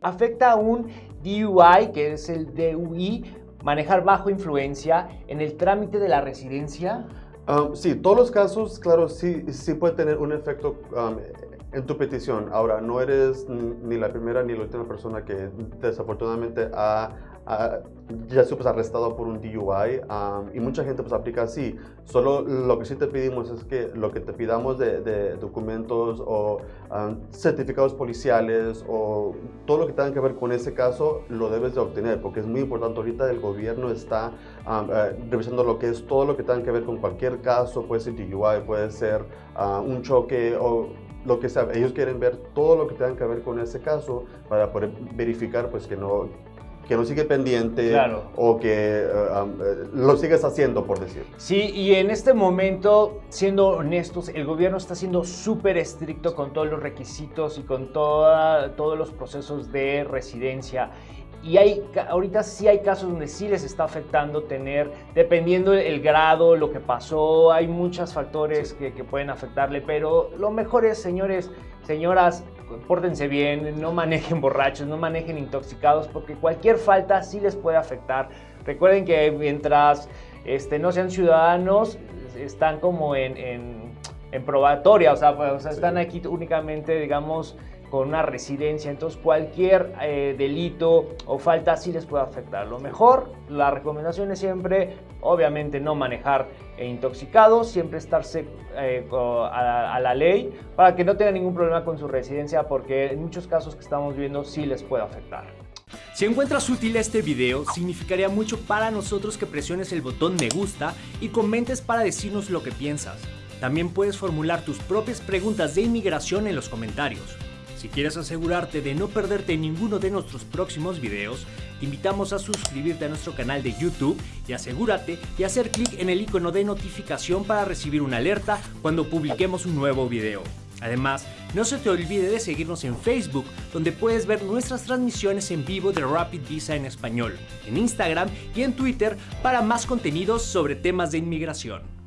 ¿Afecta a un DUI, que es el DUI, manejar bajo influencia en el trámite de la residencia? Um, sí, todos los casos, claro, sí, sí puede tener un efecto um, en tu petición. Ahora, no eres ni la primera ni la última persona que desafortunadamente ha, ya se pues, arrestado por un DUI y mucha gente pues aplica así. Solo lo que sí te pedimos es que lo que te pidamos de, documentos o certificados policiales o todo lo que tenga que ver con ese caso lo debes de obtener porque es muy importante. Ahorita el gobierno está eh, revisando lo que es todo lo que tenga que ver con cualquier caso, puede ser DUI, puede ser un choque o lo que sea. Ellos quieren ver todo lo que tenga que ver con ese caso para poder verificar pues que no que no sigue pendiente o que eh, eh, lo sigues haciendo, por decir. Sí, y en este momento, siendo honestos, el gobierno está siendo súper estricto con todos los requisitos y con toda, todos los procesos de residencia. Y hay, ahorita sí hay casos donde sí les está afectando tener, dependiendo el grado, lo que pasó, hay muchos factores que, que, pueden afectarle, pero lo mejor es, señores, señoras, pórtense bien, no manejen borrachos, no manejen intoxicados, porque cualquier falta sí les puede afectar. Recuerden que mientras este, no sean ciudadanos, están como en, en, en probatoria, o sea, pues, o sea están aquí únicamente, digamos, con una residencia, entonces cualquier eh, delito o falta sí les puede afectar. Lo mejor, la recomendación es siempre, obviamente, no manejar intoxicados, siempre estarse eh, a, la ley para que no tengan ningún problema con su residencia porque en muchos casos que estamos viendo sí les puede afectar. Si encuentras útil este video, significaría mucho para nosotros que presiones el botón me gusta y comentes para decirnos lo que piensas. También puedes formular tus propias preguntas de inmigración en los comentarios. Si quieres asegurarte de no perderte ninguno de nuestros próximos videos, te invitamos a suscribirte a nuestro canal de YouTube y asegúrate de hacer clic en el icono de notificación para recibir una alerta cuando publiquemos un nuevo video. Además, no se te olvide de seguirnos en Facebook, donde puedes ver nuestras transmisiones en vivo de Rapid Visa en español, en Instagram y en Twitter para más contenidos sobre temas de inmigración.